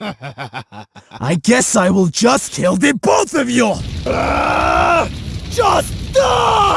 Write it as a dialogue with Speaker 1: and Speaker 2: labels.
Speaker 1: I guess I will just kill the both of you! Ah! Just die!